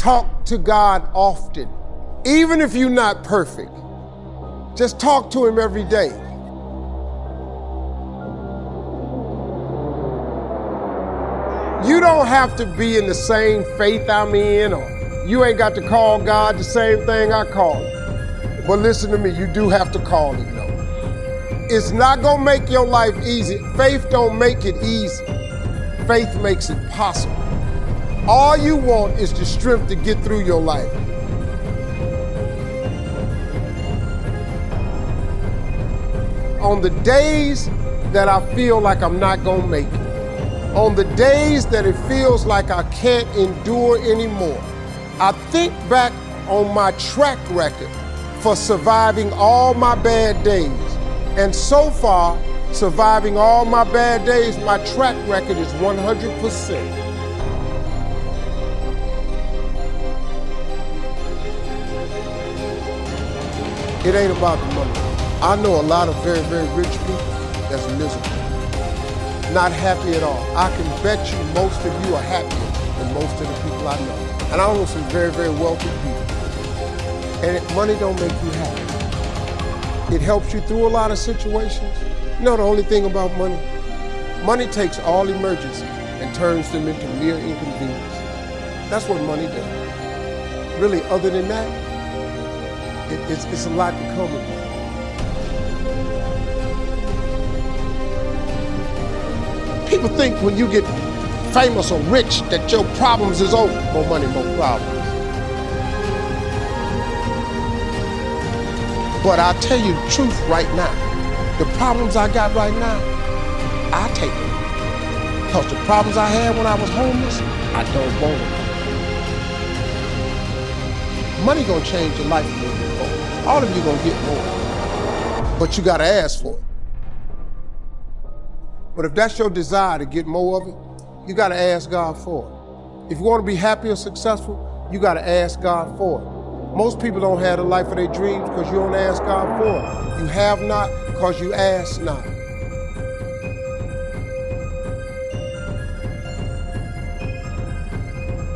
Talk to God often. Even if you're not perfect, just talk to Him every day. You don't have to be in the same faith I'm in, or you ain't got to call God the same thing I call him. But listen to me, you do have to call him though. It's not gonna make your life easy. Faith don't make it easy. Faith makes it possible. All you want is the strength to get through your life. On the days that I feel like I'm not gonna make it, on the days that it feels like I can't endure anymore, I think back on my track record for surviving all my bad days. And so far, surviving all my bad days, my track record is 100%. It ain't about the money. I know a lot of very, very rich people that's miserable not happy at all. I can bet you most of you are happier than most of the people I know. And I know some very, very wealthy people. And money don't make you happy. It helps you through a lot of situations. You know the only thing about money? Money takes all emergencies and turns them into mere inconvenience. That's what money does. Really, other than that, it, it's, it's a lot to come with. People think when you get famous or rich that your problems is over. More money, more problems. But I tell you the truth right now. The problems I got right now, I take them. Because the problems I had when I was homeless, I don't want them. Money gonna change your life a little bit more. All of you gonna get more. But you gotta ask for it. But if that's your desire to get more of it, you got to ask God for it. If you want to be happy or successful, you got to ask God for it. Most people don't have the life of their dreams because you don't ask God for it. You have not because you ask not.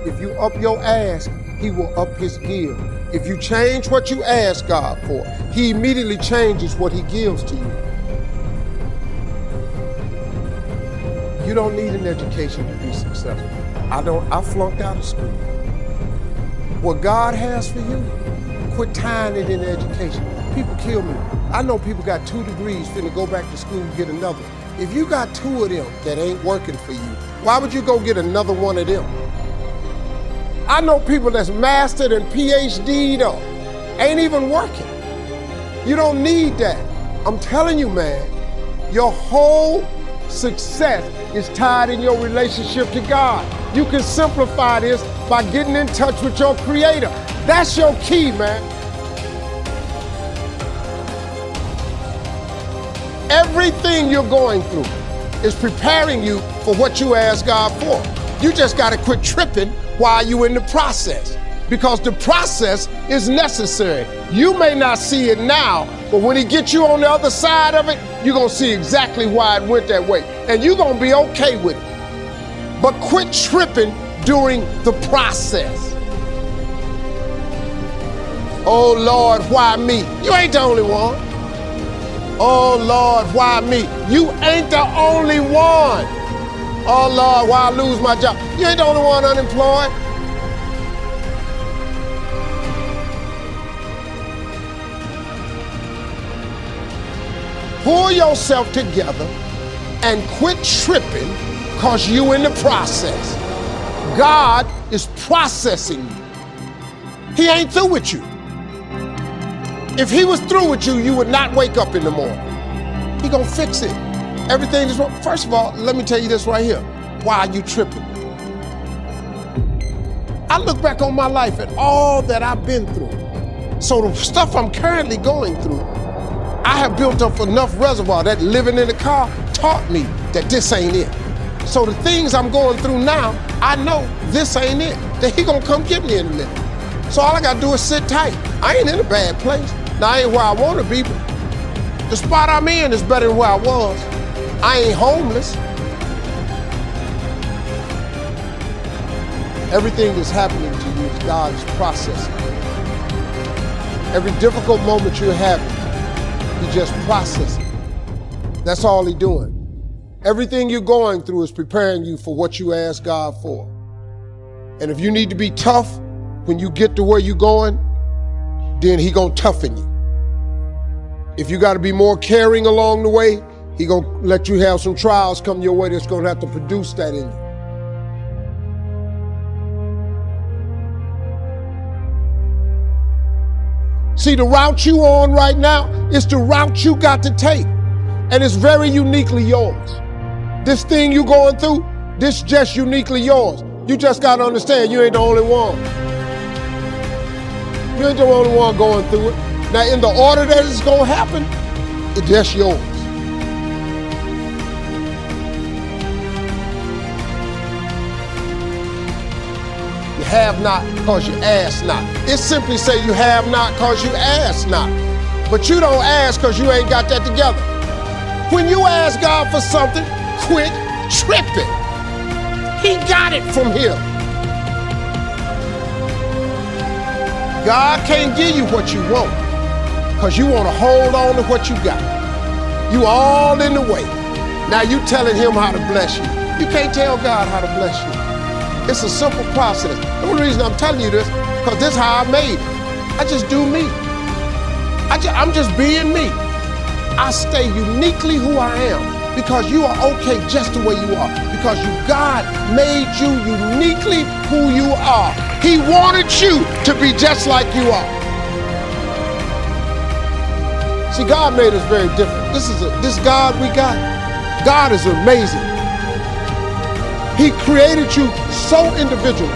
If you up your ask, he will up his give. If you change what you ask God for, he immediately changes what he gives to you. You don't need an education to be successful. I don't, I flunked out of school. What God has for you, quit tying it in education. People kill me. I know people got two degrees finna go back to school and get another. If you got two of them that ain't working for you, why would you go get another one of them? I know people that's mastered and PhD though, ain't even working. You don't need that. I'm telling you, man, your whole success is tied in your relationship to God. You can simplify this by getting in touch with your Creator. That's your key, man. Everything you're going through is preparing you for what you ask God for. You just got to quit tripping while you're in the process because the process is necessary. You may not see it now, but when he gets you on the other side of it, you're going to see exactly why it went that way. And you're going to be okay with it. But quit tripping during the process. Oh Lord, why me? You ain't the only one. Oh Lord, why me? You ain't the only one. Oh Lord, why I lose my job? You ain't the only one unemployed. pull yourself together and quit tripping because you in the process. God is processing you. He ain't through with you. If he was through with you, you would not wake up in the morning. He gonna fix it. Everything is wrong. First of all, let me tell you this right here. Why are you tripping? I look back on my life and all that I've been through. So the stuff I'm currently going through, I have built up enough reservoir that living in the car taught me that this ain't it. So the things I'm going through now, I know this ain't it. That he gonna come get me in a minute. So all I gotta do is sit tight. I ain't in a bad place. Now I ain't where I wanna be, but the spot I'm in is better than where I was. I ain't homeless. Everything that's happening to you is God's processing. Every difficult moment you're having, He just processing. That's all He's doing. Everything you're going through is preparing you for what you ask God for. And if you need to be tough when you get to where you're going, then He gonna toughen you. If you got to be more caring along the way, He gonna let you have some trials come your way that's gonna have to produce that in you. See, the route you on right now is the route you got to take. And it's very uniquely yours. This thing you going through, this just uniquely yours. You just got to understand you ain't the only one. You ain't the only one going through it. Now, in the order that it's going to happen, it's just yours. Have not because you ask not. It simply say you have not because you ask not. But you don't ask because you ain't got that together. When you ask God for something, quit tripping. He got it from Him. God can't give you what you want because you want to hold on to what you got. You all in the way. Now you telling him how to bless you. You can't tell God how to bless you. It's a simple process. The only reason I'm telling you this, because this is how I made it. I just do me. I just, I'm just being me. I stay uniquely who I am because you are okay just the way you are. Because you, God made you uniquely who you are. He wanted you to be just like you are. See, God made us very different. This is a, this God we got. God is amazing. He created you so individual.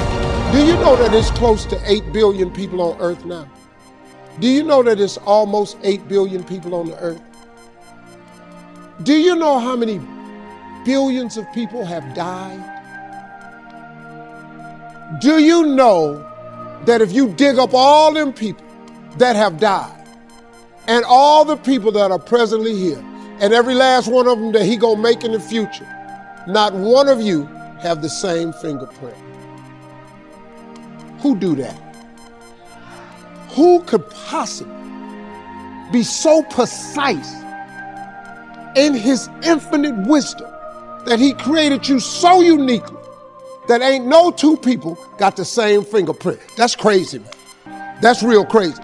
Do you know that it's close to 8 billion people on earth now? Do you know that it's almost 8 billion people on the earth? Do you know how many billions of people have died? Do you know that if you dig up all them people that have died and all the people that are presently here and every last one of them that he gonna make in the future, not one of you have the same fingerprint. Who do that? Who could possibly be so precise in his infinite wisdom that he created you so uniquely that ain't no two people got the same fingerprint? That's crazy, man. That's real crazy.